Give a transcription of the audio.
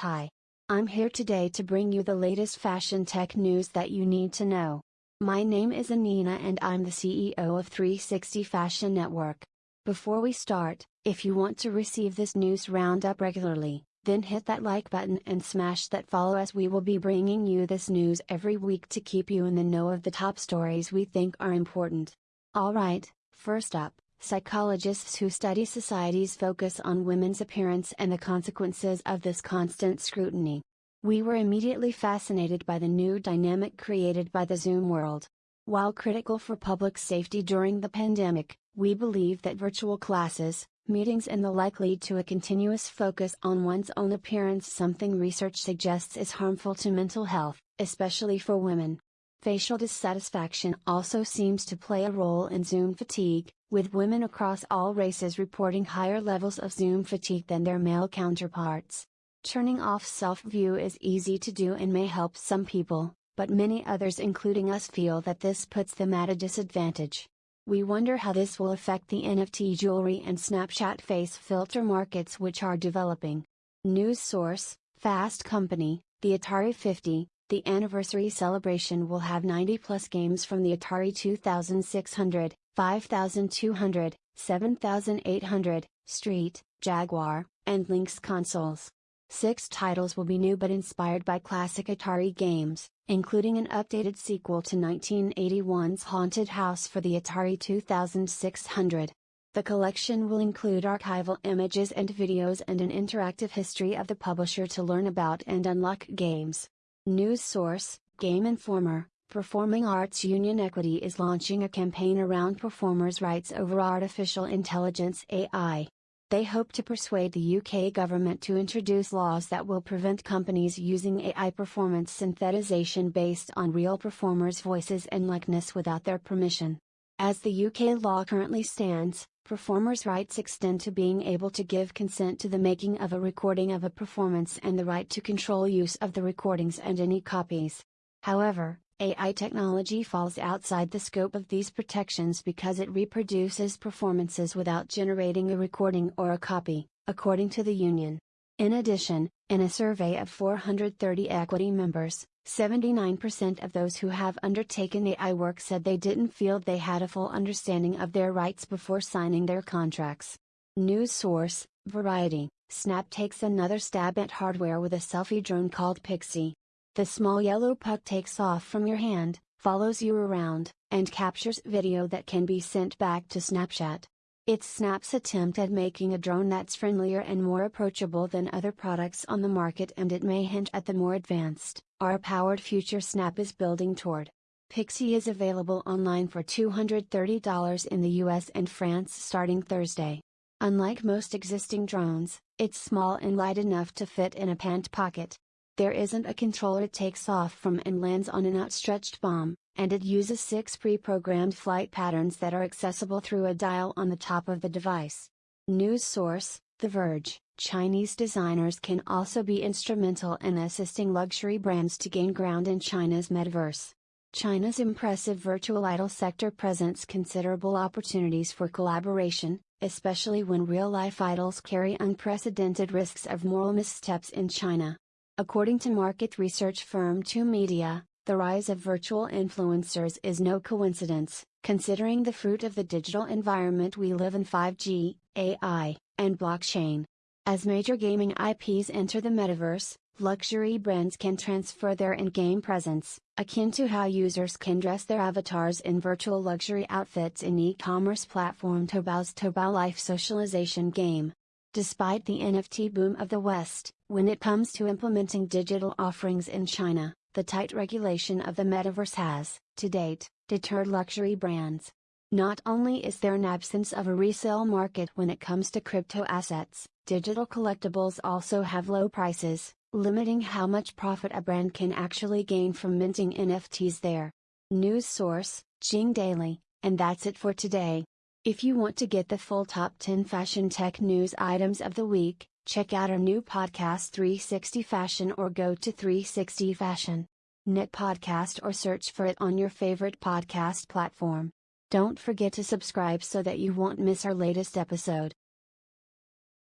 Hi. I'm here today to bring you the latest fashion tech news that you need to know. My name is Anina and I'm the CEO of 360 Fashion Network. Before we start, if you want to receive this news roundup regularly, then hit that like button and smash that follow as we will be bringing you this news every week to keep you in the know of the top stories we think are important. Alright, first up, Psychologists who study society's focus on women's appearance and the consequences of this constant scrutiny. We were immediately fascinated by the new dynamic created by the Zoom world. While critical for public safety during the pandemic, we believe that virtual classes, meetings and the like lead to a continuous focus on one's own appearance, something research suggests is harmful to mental health, especially for women. Facial dissatisfaction also seems to play a role in Zoom fatigue, with women across all races reporting higher levels of Zoom fatigue than their male counterparts. Turning off self view is easy to do and may help some people, but many others, including us, feel that this puts them at a disadvantage. We wonder how this will affect the NFT jewelry and Snapchat face filter markets which are developing. News source Fast Company, the Atari 50, the anniversary celebration will have 90 plus games from the Atari 2600, 5200, 7800, Street, Jaguar, and Lynx consoles. Six titles will be new but inspired by classic Atari games, including an updated sequel to 1981's Haunted House for the Atari 2600. The collection will include archival images and videos and an interactive history of the publisher to learn about and unlock games. News source, Game Informer, Performing Arts Union Equity is launching a campaign around performers' rights over artificial intelligence AI. They hope to persuade the UK government to introduce laws that will prevent companies using AI performance synthesization based on real performers' voices and likeness without their permission. As the UK law currently stands, performers' rights extend to being able to give consent to the making of a recording of a performance and the right to control use of the recordings and any copies. However, AI technology falls outside the scope of these protections because it reproduces performances without generating a recording or a copy, according to the union. In addition, in a survey of 430 equity members, 79% of those who have undertaken AI work said they didn't feel they had a full understanding of their rights before signing their contracts. News source Variety Snap takes another stab at hardware with a selfie drone called Pixie. The small yellow puck takes off from your hand, follows you around, and captures video that can be sent back to Snapchat. It's Snap's attempt at making a drone that's friendlier and more approachable than other products on the market, and it may hint at the more advanced, AR powered future Snap is building toward. Pixie is available online for $230 in the US and France starting Thursday. Unlike most existing drones, it's small and light enough to fit in a pant pocket. There isn't a controller it takes off from and lands on an outstretched bomb, and it uses six pre-programmed flight patterns that are accessible through a dial on the top of the device. News source, The Verge, Chinese designers can also be instrumental in assisting luxury brands to gain ground in China's metaverse. China's impressive virtual idol sector presents considerable opportunities for collaboration, especially when real life idols carry unprecedented risks of moral missteps in China. According to market research firm 2Media, the rise of virtual influencers is no coincidence, considering the fruit of the digital environment we live in 5G, AI, and blockchain. As major gaming IPs enter the metaverse, luxury brands can transfer their in game presence, akin to how users can dress their avatars in virtual luxury outfits in e commerce platform Taobao's Taobao Life socialization game. Despite the NFT boom of the West, when it comes to implementing digital offerings in China, the tight regulation of the metaverse has, to date, deterred luxury brands. Not only is there an absence of a resale market when it comes to crypto assets, digital collectibles also have low prices, limiting how much profit a brand can actually gain from minting NFTs there. News source, Jing Daily, and that's it for today. If you want to get the full top 10 fashion tech news items of the week, check out our new podcast 360 Fashion or go to 360 Fashion. Knit podcast or search for it on your favorite podcast platform. Don't forget to subscribe so that you won't miss our latest episode.